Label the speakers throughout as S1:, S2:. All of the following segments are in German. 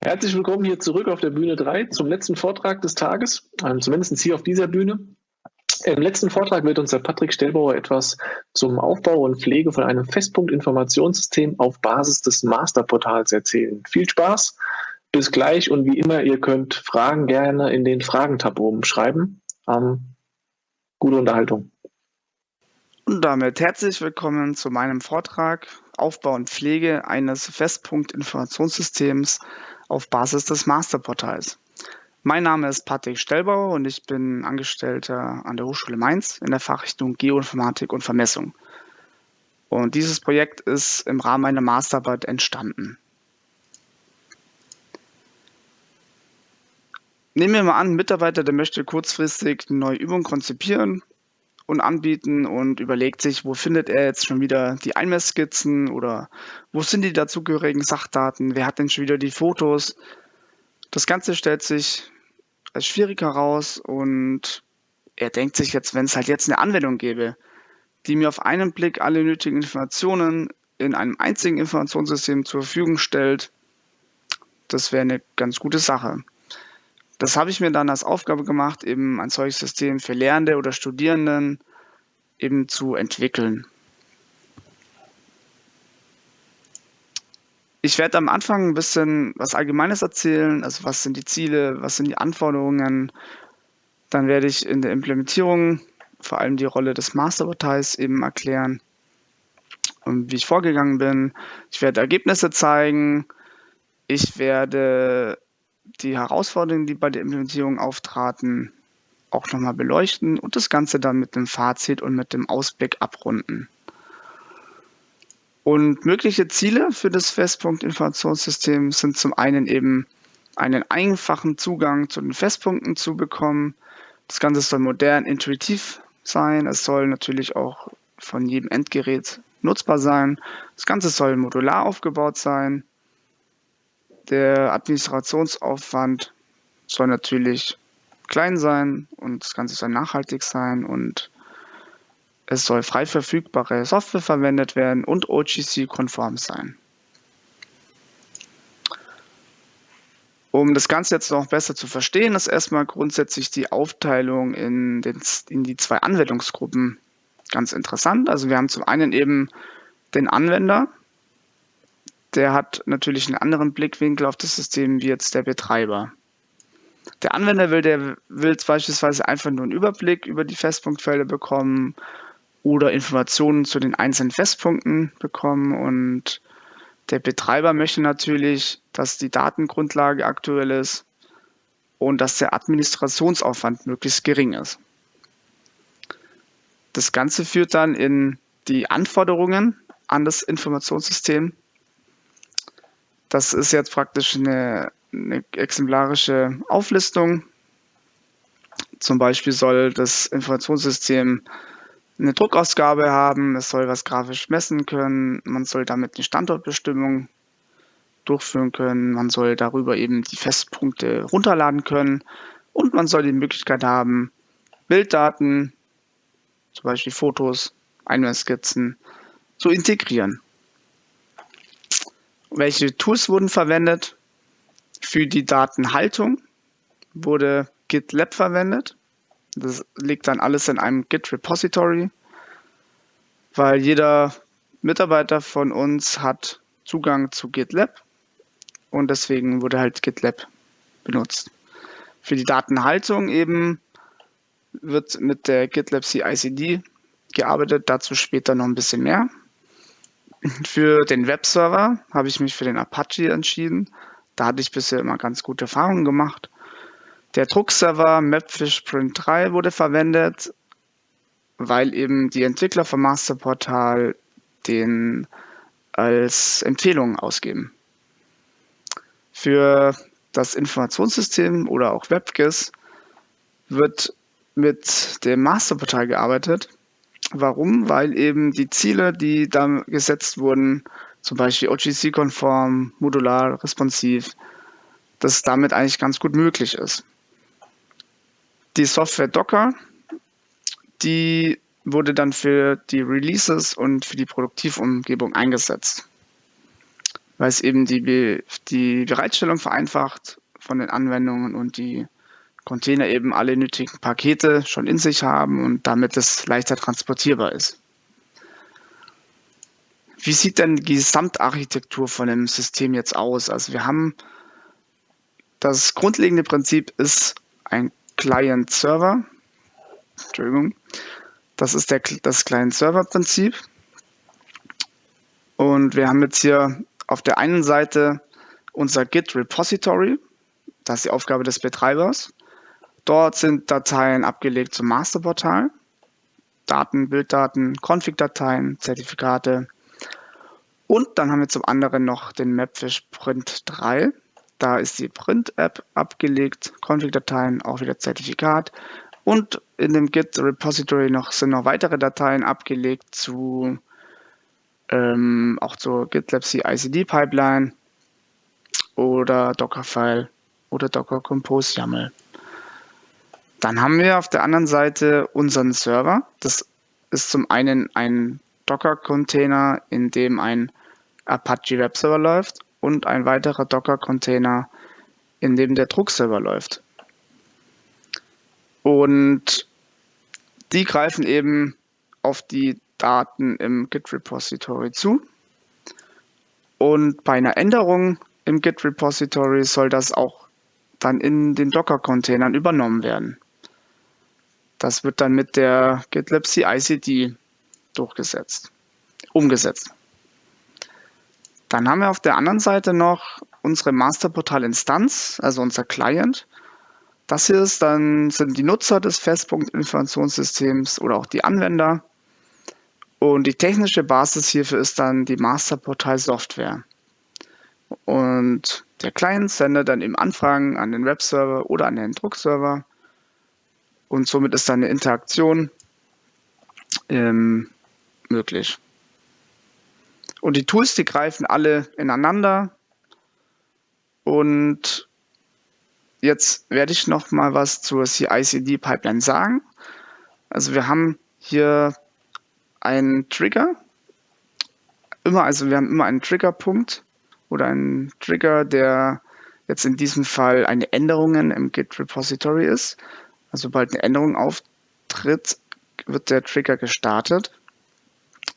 S1: Herzlich willkommen hier zurück auf der Bühne 3 zum letzten Vortrag des Tages, ähm, zumindest hier auf dieser Bühne. Im letzten Vortrag wird uns der Patrick Stellbauer etwas zum Aufbau und Pflege von einem Festpunkt-Informationssystem auf Basis des Masterportals erzählen. Viel Spaß, bis gleich und wie immer, ihr könnt Fragen gerne in den Fragentab oben schreiben. Ähm, gute Unterhaltung.
S2: Und damit herzlich willkommen zu meinem Vortrag Aufbau und Pflege eines Festpunkt-Informationssystems auf Basis des Masterportals. Mein Name ist Patrick Stellbauer und ich bin Angestellter an der Hochschule Mainz in der Fachrichtung Geoinformatik und Vermessung. Und dieses Projekt ist im Rahmen einer Masterarbeit entstanden. Nehmen wir mal an, ein Mitarbeiter, der möchte kurzfristig eine neue Übung konzipieren und anbieten und überlegt sich, wo findet er jetzt schon wieder die Einmessskizzen oder wo sind die dazugehörigen Sachdaten, wer hat denn schon wieder die Fotos. Das Ganze stellt sich als schwierig heraus und er denkt sich jetzt, wenn es halt jetzt eine Anwendung gäbe, die mir auf einen Blick alle nötigen Informationen in einem einzigen Informationssystem zur Verfügung stellt, das wäre eine ganz gute Sache. Das habe ich mir dann als Aufgabe gemacht, eben ein solches System für Lehrende oder Studierenden eben zu entwickeln. Ich werde am Anfang ein bisschen was Allgemeines erzählen, also was sind die Ziele, was sind die Anforderungen. Dann werde ich in der Implementierung vor allem die Rolle des Masterportals eben erklären und wie ich vorgegangen bin. Ich werde Ergebnisse zeigen. Ich werde die Herausforderungen, die bei der Implementierung auftraten, auch nochmal beleuchten und das Ganze dann mit dem Fazit und mit dem Ausblick abrunden. Und mögliche Ziele für das Festpunkt-Informationssystem sind zum einen eben einen einfachen Zugang zu den Festpunkten zu bekommen. Das Ganze soll modern, intuitiv sein. Es soll natürlich auch von jedem Endgerät nutzbar sein. Das Ganze soll modular aufgebaut sein. Der Administrationsaufwand soll natürlich klein sein und das Ganze soll nachhaltig sein und es soll frei verfügbare Software verwendet werden und OGC-konform sein. Um das Ganze jetzt noch besser zu verstehen, ist erstmal grundsätzlich die Aufteilung in, den, in die zwei Anwendungsgruppen ganz interessant. Also wir haben zum einen eben den Anwender, der hat natürlich einen anderen Blickwinkel auf das System wie jetzt der Betreiber. Der Anwender will, der will beispielsweise einfach nur einen Überblick über die Festpunktfelder bekommen oder Informationen zu den einzelnen Festpunkten bekommen und der Betreiber möchte natürlich, dass die Datengrundlage aktuell ist und dass der Administrationsaufwand möglichst gering ist. Das Ganze führt dann in die Anforderungen an das Informationssystem das ist jetzt praktisch eine, eine exemplarische Auflistung. Zum Beispiel soll das Informationssystem eine Druckausgabe haben, es soll was grafisch messen können, man soll damit eine Standortbestimmung durchführen können, man soll darüber eben die Festpunkte runterladen können und man soll die Möglichkeit haben, Bilddaten, zum Beispiel Fotos, Einwandskizzen, zu integrieren. Welche Tools wurden verwendet? Für die Datenhaltung wurde GitLab verwendet. Das liegt dann alles in einem Git Repository, weil jeder Mitarbeiter von uns hat Zugang zu GitLab und deswegen wurde halt GitLab benutzt. Für die Datenhaltung eben wird mit der GitLab CI/CD gearbeitet, dazu später noch ein bisschen mehr. Für den Webserver habe ich mich für den Apache entschieden. Da hatte ich bisher immer ganz gute Erfahrungen gemacht. Der Druckserver Mapfish Print 3 wurde verwendet, weil eben die Entwickler vom Masterportal den als Empfehlung ausgeben. Für das Informationssystem oder auch WebGIS wird mit dem Masterportal gearbeitet. Warum? Weil eben die Ziele, die da gesetzt wurden, zum Beispiel OGC-konform, modular, responsiv, dass damit eigentlich ganz gut möglich ist. Die Software Docker, die wurde dann für die Releases und für die Produktivumgebung eingesetzt. weil es eben die, die Bereitstellung vereinfacht von den Anwendungen und die Container eben alle nötigen Pakete schon in sich haben und damit es leichter transportierbar ist. Wie sieht denn die Gesamtarchitektur von dem System jetzt aus? Also wir haben das grundlegende Prinzip ist ein Client-Server. Entschuldigung. Das ist der, das Client-Server-Prinzip. Und wir haben jetzt hier auf der einen Seite unser Git Repository. Das ist die Aufgabe des Betreibers. Dort sind Dateien abgelegt zum Masterportal. Daten, Bilddaten, Config-Dateien, Zertifikate. Und dann haben wir zum anderen noch den Mapfish Print 3. Da ist die Print-App abgelegt, Config-Dateien, auch wieder Zertifikat. Und in dem Git Repository noch, sind noch weitere Dateien abgelegt zu ähm, auch zur GitLab CI/CD Pipeline oder Dockerfile oder Docker Compose YAML. Dann haben wir auf der anderen Seite unseren Server. Das ist zum einen ein Docker-Container, in dem ein Apache Web Server läuft und ein weiterer Docker-Container, in dem der Druckserver läuft. Und die greifen eben auf die Daten im Git-Repository zu. Und bei einer Änderung im Git-Repository soll das auch dann in den Docker-Containern übernommen werden. Das wird dann mit der GitLab CI/CD durchgesetzt, umgesetzt. Dann haben wir auf der anderen Seite noch unsere Masterportal-Instanz, also unser Client. Das hier ist dann, sind die Nutzer des Festpunkt-Informationssystems oder auch die Anwender. Und die technische Basis hierfür ist dann die Masterportal-Software. Und der Client sendet dann eben Anfragen an den Webserver oder an den Druckserver. Und somit ist dann eine Interaktion ähm, möglich. Und die Tools, die greifen alle ineinander. Und jetzt werde ich noch mal was zur CI/CD-Pipeline sagen. Also wir haben hier einen Trigger. Immer, also wir haben immer einen Triggerpunkt oder einen Trigger, der jetzt in diesem Fall eine Änderung im Git Repository ist. Also sobald eine Änderung auftritt, wird der Trigger gestartet,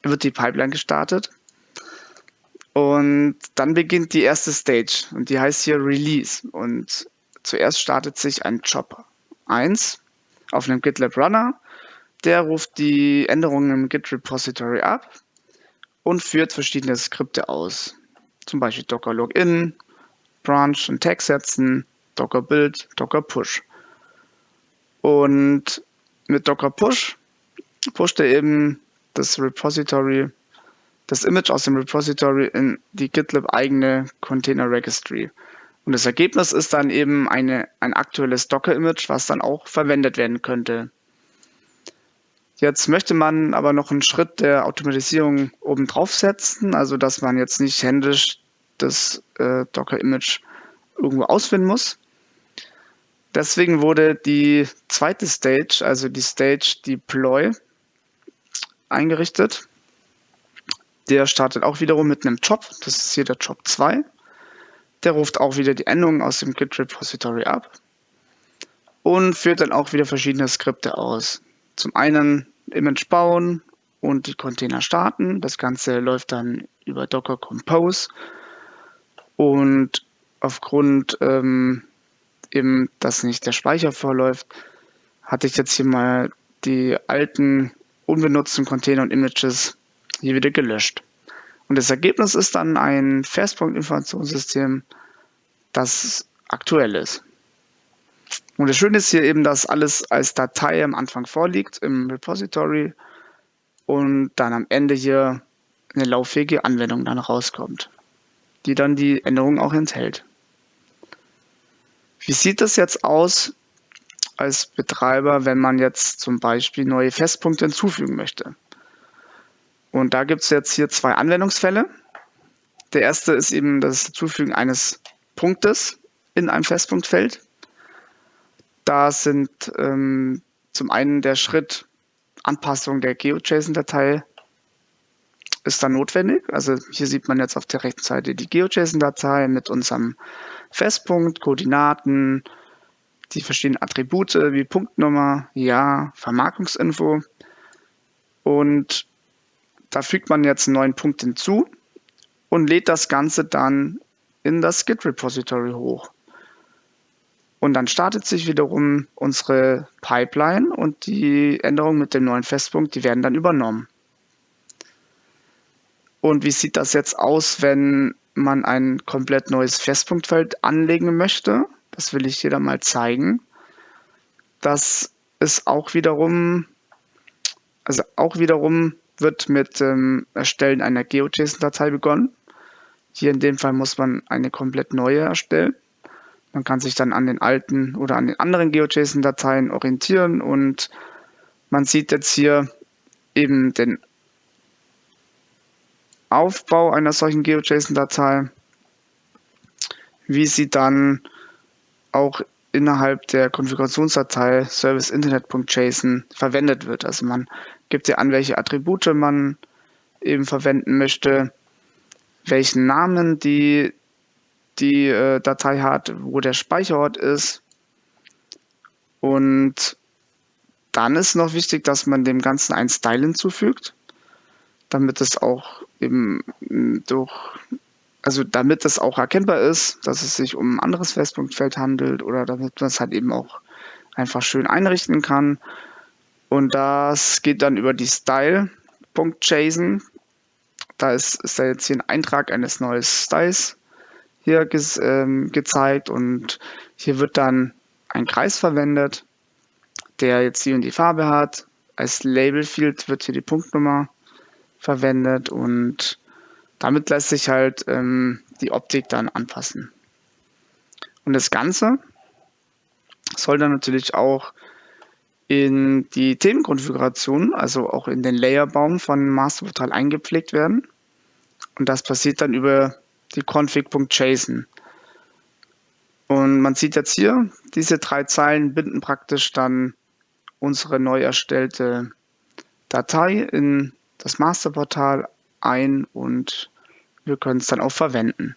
S2: wird die Pipeline gestartet. Und dann beginnt die erste Stage und die heißt hier Release. Und zuerst startet sich ein Job 1 auf einem GitLab Runner. Der ruft die Änderungen im Git Repository ab und führt verschiedene Skripte aus. Zum Beispiel Docker Login, Branch und Tag setzen, Docker Build, Docker Push. Und mit Docker Push pusht er eben das Repository, das Image aus dem Repository in die GitLab eigene Container Registry. Und das Ergebnis ist dann eben eine, ein aktuelles Docker-Image, was dann auch verwendet werden könnte. Jetzt möchte man aber noch einen Schritt der Automatisierung oben drauf setzen, also dass man jetzt nicht händisch das äh, Docker-Image irgendwo ausfinden muss. Deswegen wurde die zweite Stage, also die Stage Deploy, eingerichtet. Der startet auch wiederum mit einem Job. Das ist hier der Job 2. Der ruft auch wieder die Änderungen aus dem Git Repository ab und führt dann auch wieder verschiedene Skripte aus. Zum einen Image bauen und die Container starten. Das Ganze läuft dann über Docker Compose und aufgrund ähm, eben, dass nicht der Speicher vorläuft, hatte ich jetzt hier mal die alten unbenutzten Container und Images hier wieder gelöscht. Und das Ergebnis ist dann ein Festpunkt-Informationssystem, das aktuell ist. Und das Schöne ist hier eben, dass alles als Datei am Anfang vorliegt im Repository und dann am Ende hier eine lauffähige Anwendung dann rauskommt, die dann die Änderung auch enthält. Wie sieht das jetzt aus als Betreiber, wenn man jetzt zum Beispiel neue Festpunkte hinzufügen möchte? Und da gibt es jetzt hier zwei Anwendungsfälle. Der erste ist eben das Hinzufügen eines Punktes in einem Festpunktfeld. Da sind ähm, zum einen der Schritt Anpassung der GeoJSON-Datei ist dann notwendig. Also hier sieht man jetzt auf der rechten Seite die GeoJSON-Datei mit unserem Festpunkt, Koordinaten, die verschiedenen Attribute wie Punktnummer, Jahr, Vermarkungsinfo. Und da fügt man jetzt einen neuen Punkt hinzu und lädt das Ganze dann in das Git-Repository hoch. Und dann startet sich wiederum unsere Pipeline und die Änderungen mit dem neuen Festpunkt, die werden dann übernommen. Und wie sieht das jetzt aus, wenn man ein komplett neues Festpunktfeld anlegen möchte? Das will ich hier dann mal zeigen. Das ist auch wiederum, also auch wiederum wird mit dem Erstellen einer GeoJSON-Datei begonnen. Hier in dem Fall muss man eine komplett neue erstellen. Man kann sich dann an den alten oder an den anderen GeoJSON-Dateien orientieren und man sieht jetzt hier eben den Aufbau einer solchen GeoJSON-Datei, wie sie dann auch innerhalb der Konfigurationsdatei serviceinternet.json verwendet wird. Also man gibt ja an, welche Attribute man eben verwenden möchte, welchen Namen die, die äh, Datei hat, wo der Speicherort ist. Und dann ist noch wichtig, dass man dem Ganzen ein Style hinzufügt damit es auch eben durch, also damit es auch erkennbar ist, dass es sich um ein anderes Festpunktfeld handelt oder damit man es halt eben auch einfach schön einrichten kann. Und das geht dann über die Style.json. Da ist, ist da jetzt hier ein Eintrag eines neuen Styles hier ge ähm, gezeigt und hier wird dann ein Kreis verwendet, der jetzt die und die Farbe hat. Als Label-Field wird hier die Punktnummer verwendet und damit lässt sich halt ähm, die Optik dann anpassen. Und das Ganze soll dann natürlich auch in die Themenkonfiguration, also auch in den Layerbaum von Masterportal eingepflegt werden. Und das passiert dann über die config.json. Und man sieht jetzt hier, diese drei Zeilen binden praktisch dann unsere neu erstellte Datei in das Masterportal ein und wir können es dann auch verwenden.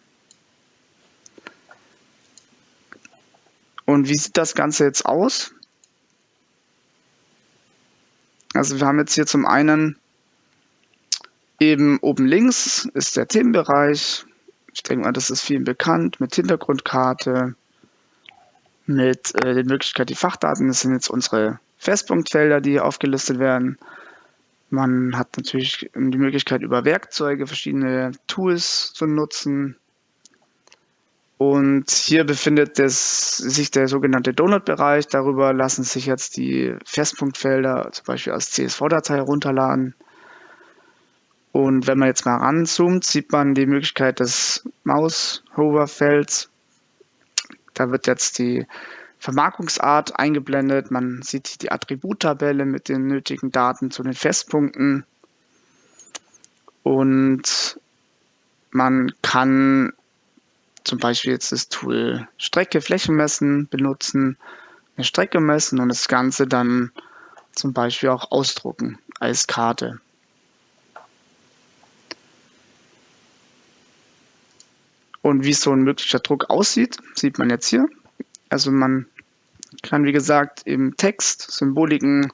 S2: Und wie sieht das Ganze jetzt aus? Also wir haben jetzt hier zum einen eben oben links ist der Themenbereich. Ich denke mal, das ist vielen bekannt mit Hintergrundkarte, mit äh, der Möglichkeit, die Fachdaten, das sind jetzt unsere Festpunktfelder, die hier aufgelistet werden. Man hat natürlich die Möglichkeit, über Werkzeuge verschiedene Tools zu nutzen. Und hier befindet es, sich der sogenannte Donut-Bereich. Darüber lassen sich jetzt die Festpunktfelder zum Beispiel als CSV-Datei herunterladen. Und wenn man jetzt mal ranzoomt, sieht man die Möglichkeit des Maus-Hover-Felds. Da wird jetzt die Vermarkungsart eingeblendet. Man sieht die Attributtabelle mit den nötigen Daten zu den Festpunkten. Und man kann zum Beispiel jetzt das Tool Strecke Fläche messen benutzen, eine Strecke messen und das Ganze dann zum Beispiel auch ausdrucken als Karte. Und wie so ein möglicher Druck aussieht, sieht man jetzt hier. Also man kann, wie gesagt, im Text, Symboliken,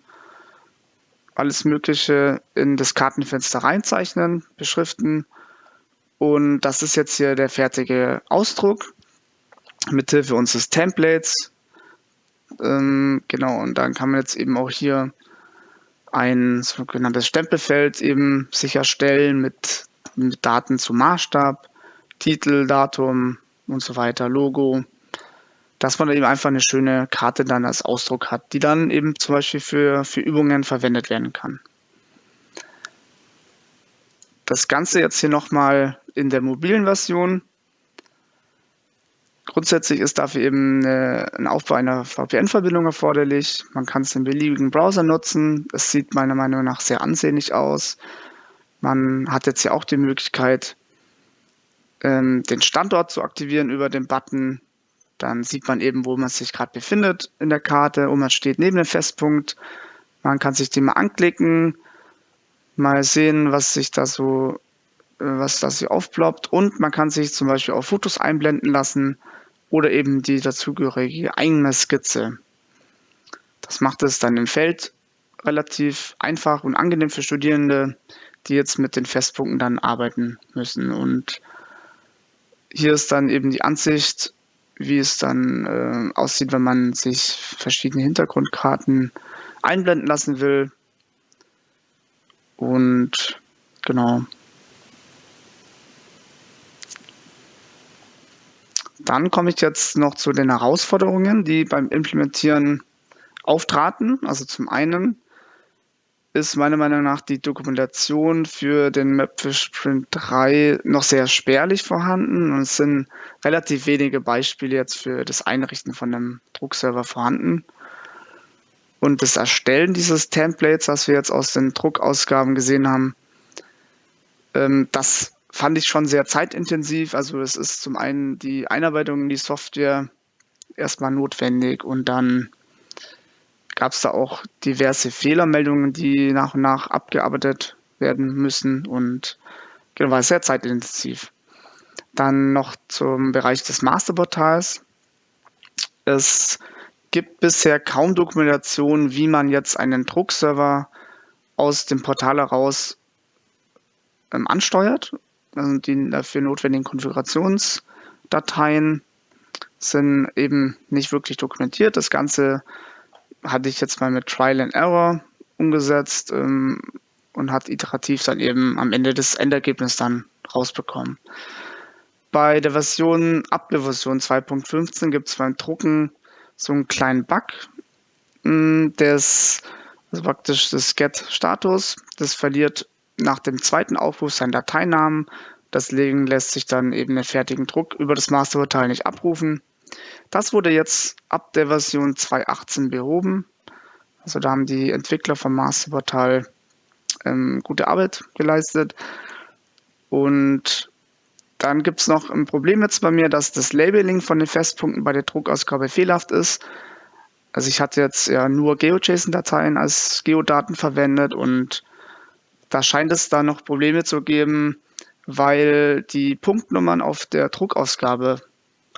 S2: alles Mögliche in das Kartenfenster reinzeichnen, beschriften. Und das ist jetzt hier der fertige Ausdruck mithilfe unseres Templates. Ähm, genau, und dann kann man jetzt eben auch hier ein sogenanntes Stempelfeld eben sicherstellen mit, mit Daten zum Maßstab, Titel, Datum und so weiter, Logo dass man eben einfach eine schöne Karte dann als Ausdruck hat, die dann eben zum Beispiel für, für Übungen verwendet werden kann. Das Ganze jetzt hier nochmal in der mobilen Version. Grundsätzlich ist dafür eben ein Aufbau einer VPN-Verbindung erforderlich. Man kann es in beliebigen Browser nutzen. Es sieht meiner Meinung nach sehr ansehnlich aus. Man hat jetzt ja auch die Möglichkeit, ähm, den Standort zu aktivieren über den Button dann sieht man eben, wo man sich gerade befindet in der Karte und man steht neben dem Festpunkt. Man kann sich den mal anklicken, mal sehen, was sich da so, äh, was da sich aufploppt. Und man kann sich zum Beispiel auch Fotos einblenden lassen oder eben die dazugehörige Einmessskizze. Das macht es dann im Feld relativ einfach und angenehm für Studierende, die jetzt mit den Festpunkten dann arbeiten müssen. Und hier ist dann eben die Ansicht, wie es dann äh, aussieht, wenn man sich verschiedene Hintergrundkarten einblenden lassen will. Und genau. Dann komme ich jetzt noch zu den Herausforderungen, die beim Implementieren auftraten. Also zum einen ist meiner Meinung nach die Dokumentation für den Mapfish Print 3 noch sehr spärlich vorhanden und es sind relativ wenige Beispiele jetzt für das Einrichten von einem Druckserver vorhanden. Und das Erstellen dieses Templates, was wir jetzt aus den Druckausgaben gesehen haben, ähm, das fand ich schon sehr zeitintensiv. Also es ist zum einen die Einarbeitung in die Software erstmal notwendig und dann gab es da auch diverse Fehlermeldungen, die nach und nach abgearbeitet werden müssen und genau, war sehr zeitintensiv. Dann noch zum Bereich des Masterportals. Es gibt bisher kaum Dokumentation, wie man jetzt einen Druckserver aus dem Portal heraus ähm, ansteuert. Also die dafür notwendigen Konfigurationsdateien sind eben nicht wirklich dokumentiert. Das Ganze hatte ich jetzt mal mit Trial and Error umgesetzt ähm, und hat iterativ dann eben am Ende das Endergebnis dann rausbekommen. Bei der Version, ab der Version 2.15 gibt es beim Drucken so einen kleinen Bug, hm, des, also praktisch das Get-Status, das verliert nach dem zweiten Aufruf seinen Dateinamen. Deswegen lässt sich dann eben den fertigen Druck über das Masterportal nicht abrufen. Das wurde jetzt ab der Version 2.18 behoben. Also da haben die Entwickler vom Masterportal ähm, gute Arbeit geleistet. Und dann gibt es noch ein Problem jetzt bei mir, dass das Labeling von den Festpunkten bei der Druckausgabe fehlerhaft ist. Also ich hatte jetzt ja nur GeoJSON-Dateien als Geodaten verwendet und da scheint es da noch Probleme zu geben, weil die Punktnummern auf der Druckausgabe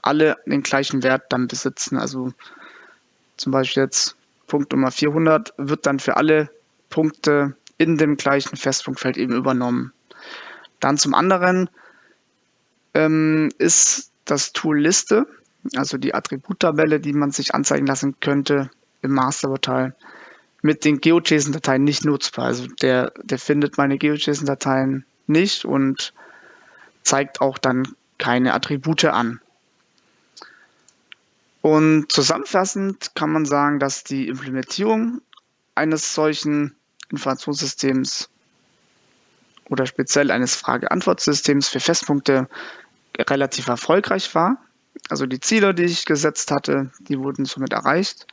S2: alle den gleichen Wert dann besitzen. Also zum Beispiel jetzt Punkt Nummer 400 wird dann für alle Punkte in dem gleichen Festpunktfeld eben übernommen. Dann zum anderen ähm, ist das Tool Liste, also die Attributtabelle, die man sich anzeigen lassen könnte im Masterportal, mit den GeoJSON-Dateien nicht nutzbar. Also der, der findet meine GeoJSON-Dateien nicht und zeigt auch dann keine Attribute an. Und zusammenfassend kann man sagen, dass die Implementierung eines solchen Informationssystems oder speziell eines Frage-Antwort-Systems für Festpunkte relativ erfolgreich war. Also die Ziele, die ich gesetzt hatte, die wurden somit erreicht.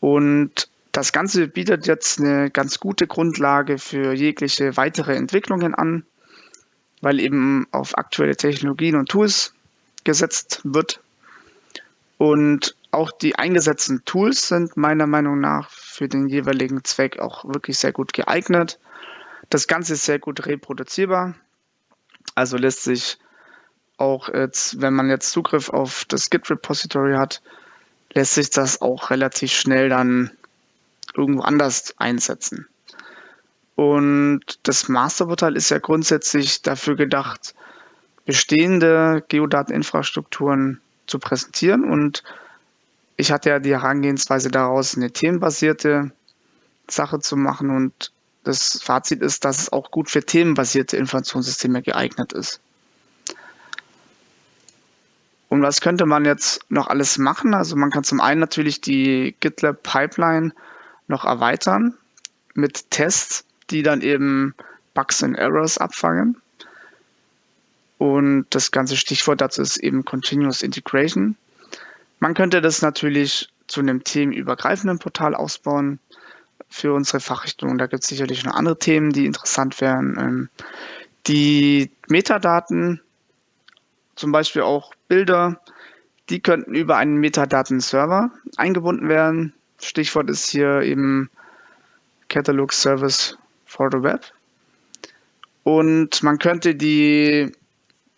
S2: Und das Ganze bietet jetzt eine ganz gute Grundlage für jegliche weitere Entwicklungen an, weil eben auf aktuelle Technologien und Tools gesetzt wird und auch die eingesetzten Tools sind meiner Meinung nach für den jeweiligen Zweck auch wirklich sehr gut geeignet. Das Ganze ist sehr gut reproduzierbar. Also lässt sich auch jetzt, wenn man jetzt Zugriff auf das Git-Repository hat, lässt sich das auch relativ schnell dann irgendwo anders einsetzen. Und das Masterportal ist ja grundsätzlich dafür gedacht, bestehende Geodateninfrastrukturen zu präsentieren. Und ich hatte ja die Herangehensweise daraus, eine themenbasierte Sache zu machen. Und das Fazit ist, dass es auch gut für themenbasierte Informationssysteme geeignet ist. Und was könnte man jetzt noch alles machen? Also man kann zum einen natürlich die GitLab Pipeline noch erweitern mit Tests, die dann eben Bugs und Errors abfangen. Und das ganze Stichwort dazu ist eben Continuous Integration. Man könnte das natürlich zu einem themenübergreifenden Portal ausbauen für unsere Fachrichtung. Da gibt es sicherlich noch andere Themen, die interessant wären. Ähm, die Metadaten, zum Beispiel auch Bilder, die könnten über einen Metadaten-Server eingebunden werden. Stichwort ist hier eben Catalog Service for the Web. Und man könnte die,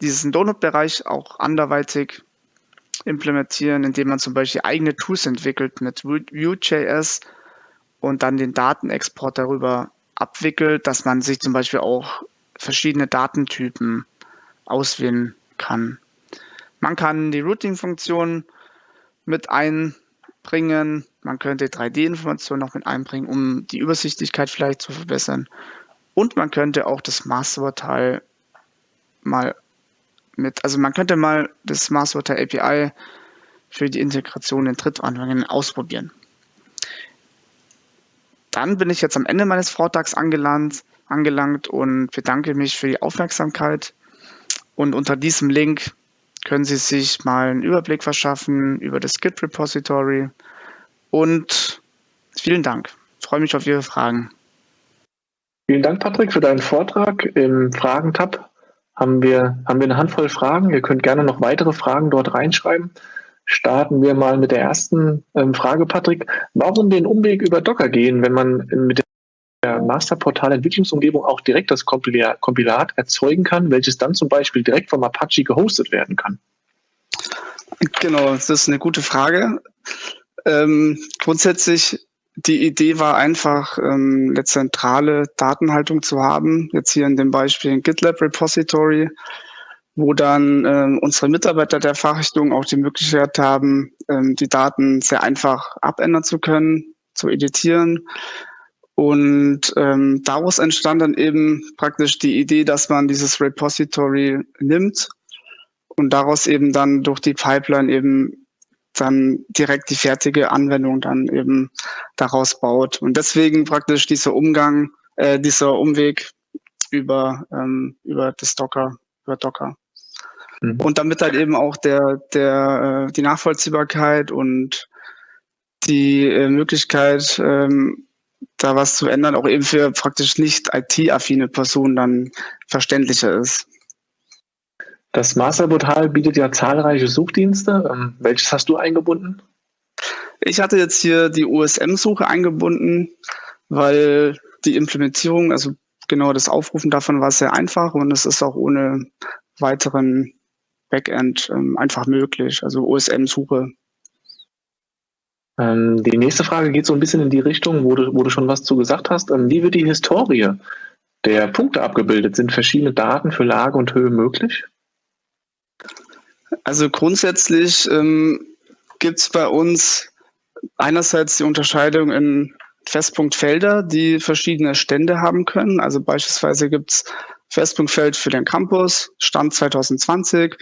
S2: diesen Donut-Bereich auch anderweitig implementieren, indem man zum Beispiel eigene Tools entwickelt mit Vue.js und dann den Datenexport darüber abwickelt, dass man sich zum Beispiel auch verschiedene Datentypen auswählen kann. Man kann die Routing-Funktion mit einbringen. Man könnte 3D-Informationen noch mit einbringen, um die Übersichtlichkeit vielleicht zu verbessern. Und man könnte auch das Masterportal mal mit, also man könnte mal das Masterportal API für die Integration in Drittanwendungen ausprobieren. Dann bin ich jetzt am Ende meines Vortrags angelangt, angelangt und bedanke mich für die Aufmerksamkeit. Und unter diesem Link können Sie sich mal einen Überblick verschaffen über das Git Repository. Und vielen Dank. Ich freue mich auf Ihre Fragen.
S1: Vielen Dank, Patrick, für deinen Vortrag. Im Fragentab haben wir, haben wir eine Handvoll Fragen. Ihr könnt gerne noch weitere Fragen dort reinschreiben. Starten wir mal mit der ersten ähm, Frage, Patrick. Warum den Umweg über Docker gehen, wenn man mit der Masterportal-Entwicklungsumgebung auch direkt das Kompilat erzeugen kann, welches dann zum Beispiel direkt vom Apache gehostet werden kann?
S2: Genau, das ist eine gute Frage. Ähm, grundsätzlich die Idee war einfach, ähm, eine zentrale Datenhaltung zu haben. Jetzt hier in dem Beispiel ein GitLab Repository, wo dann ähm, unsere Mitarbeiter der Fachrichtung auch die Möglichkeit haben, ähm, die Daten sehr einfach abändern zu können, zu editieren. Und ähm, daraus entstand dann eben praktisch die Idee, dass man dieses Repository nimmt und daraus eben dann durch die Pipeline eben dann direkt die fertige Anwendung dann eben daraus baut. Und deswegen praktisch dieser Umgang, äh, dieser Umweg über, ähm, über das Docker, über Docker. Mhm. Und damit halt eben auch der, der, äh, die Nachvollziehbarkeit und die äh, Möglichkeit, ähm, da was zu ändern, auch eben für praktisch nicht IT-affine Personen dann verständlicher ist.
S1: Das Masterportal bietet ja zahlreiche Suchdienste. Ähm, welches hast du eingebunden?
S2: Ich hatte jetzt hier die OSM-Suche eingebunden, weil die Implementierung, also genau das Aufrufen davon war sehr einfach und es ist auch ohne weiteren Backend ähm, einfach möglich. Also OSM-Suche.
S1: Ähm, die nächste Frage geht so ein bisschen in die Richtung, wo du, wo du schon was zu gesagt hast. Ähm, wie wird die Historie der Punkte abgebildet? Sind verschiedene Daten für Lage und Höhe möglich?
S2: Also grundsätzlich ähm, gibt es bei uns einerseits die Unterscheidung in Festpunktfelder, die verschiedene Stände haben können. Also beispielsweise gibt es Festpunktfeld für den Campus, Stand 2020.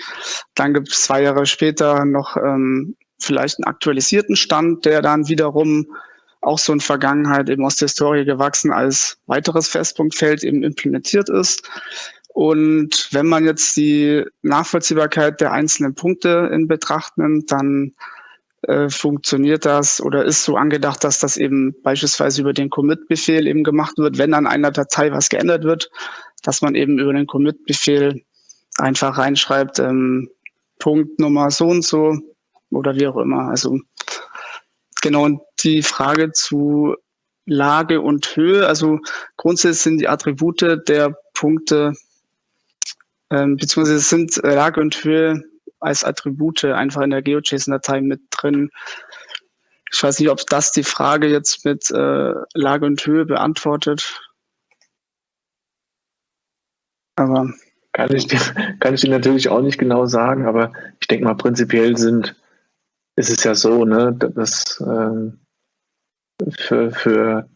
S2: Dann gibt es zwei Jahre später noch ähm, vielleicht einen aktualisierten Stand, der dann wiederum auch so in Vergangenheit eben aus der Historie gewachsen als weiteres Festpunktfeld eben implementiert ist. Und wenn man jetzt die Nachvollziehbarkeit der einzelnen Punkte in Betracht nimmt, dann äh, funktioniert das oder ist so angedacht, dass das eben beispielsweise über den Commit-Befehl eben gemacht wird, wenn an einer Datei was geändert wird, dass man eben über den Commit-Befehl einfach reinschreibt, ähm, Punktnummer so und so oder wie auch immer. Also genau, und die Frage zu Lage und Höhe, also grundsätzlich sind die Attribute der Punkte ähm, beziehungsweise sind Lage und Höhe als Attribute einfach in der GeoJSON-Datei mit drin. Ich weiß nicht, ob das die Frage jetzt mit äh, Lage und Höhe beantwortet.
S1: Aber kann ich, kann ich dir natürlich auch nicht genau sagen, aber ich denke mal, prinzipiell sind, ist es ja so, ne, dass ähm, für, für,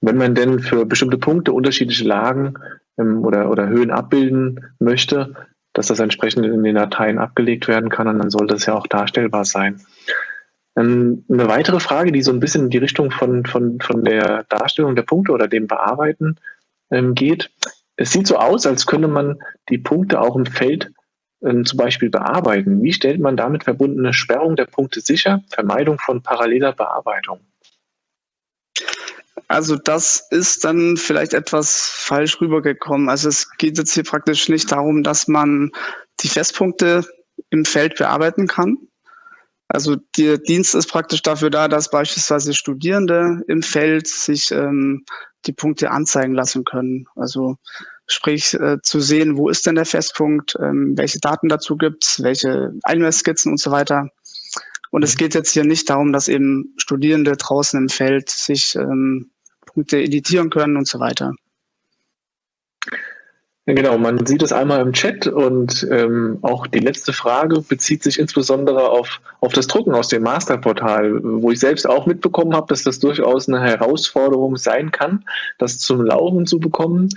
S1: wenn man denn für bestimmte Punkte unterschiedliche Lagen ähm, oder, oder Höhen abbilden möchte, dass das entsprechend in den Dateien abgelegt werden kann und dann sollte es ja auch darstellbar sein. Ähm, eine weitere Frage, die so ein bisschen in die Richtung von, von, von der Darstellung der Punkte oder dem Bearbeiten ähm, geht. Es sieht so aus, als könnte man die Punkte auch im Feld ähm, zum Beispiel bearbeiten. Wie stellt man damit verbundene Sperrung der Punkte sicher? Vermeidung von paralleler Bearbeitung.
S2: Also das ist dann vielleicht etwas falsch rübergekommen. Also es geht jetzt hier praktisch nicht darum, dass man die Festpunkte im Feld bearbeiten kann. Also der Dienst ist praktisch dafür da, dass beispielsweise Studierende im Feld sich ähm, die Punkte anzeigen lassen können. Also sprich äh, zu sehen, wo ist denn der Festpunkt, ähm, welche Daten dazu gibt's, welche Einmessskizzen und so weiter. Und es mhm. geht jetzt hier nicht darum, dass eben Studierende draußen im Feld sich ähm, Punkte editieren können und so weiter.
S1: Genau, man sieht es einmal im Chat und ähm, auch die letzte Frage bezieht sich insbesondere auf, auf das Drucken aus dem Masterportal, wo ich selbst auch mitbekommen habe, dass das durchaus eine Herausforderung sein kann, das zum Laufen zu bekommen.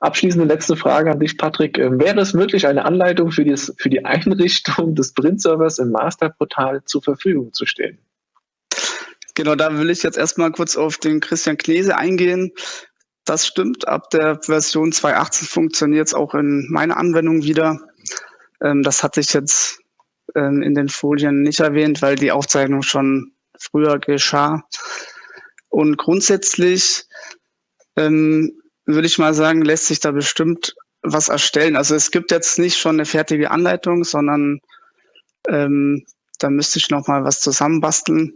S1: Abschließende letzte Frage an dich, Patrick. Ähm, wäre es möglich, eine Anleitung für, dies, für die Einrichtung des Print-Servers im Masterportal zur Verfügung zu stellen?
S2: Genau, da will ich jetzt erstmal kurz auf den Christian Knese eingehen. Das stimmt. Ab der Version 2.18 funktioniert es auch in meiner Anwendung wieder. Ähm, das hatte ich jetzt ähm, in den Folien nicht erwähnt, weil die Aufzeichnung schon früher geschah. Und grundsätzlich ähm, würde ich mal sagen, lässt sich da bestimmt was erstellen. Also es gibt jetzt nicht schon eine fertige Anleitung, sondern ähm, da müsste ich noch mal was zusammenbasteln.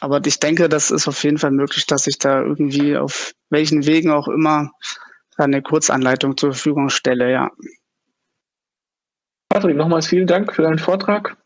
S2: Aber ich denke, das ist auf jeden Fall möglich, dass ich da irgendwie auf welchen Wegen auch immer eine Kurzanleitung zur Verfügung stelle, ja.
S1: Patrick, nochmals vielen Dank für deinen Vortrag.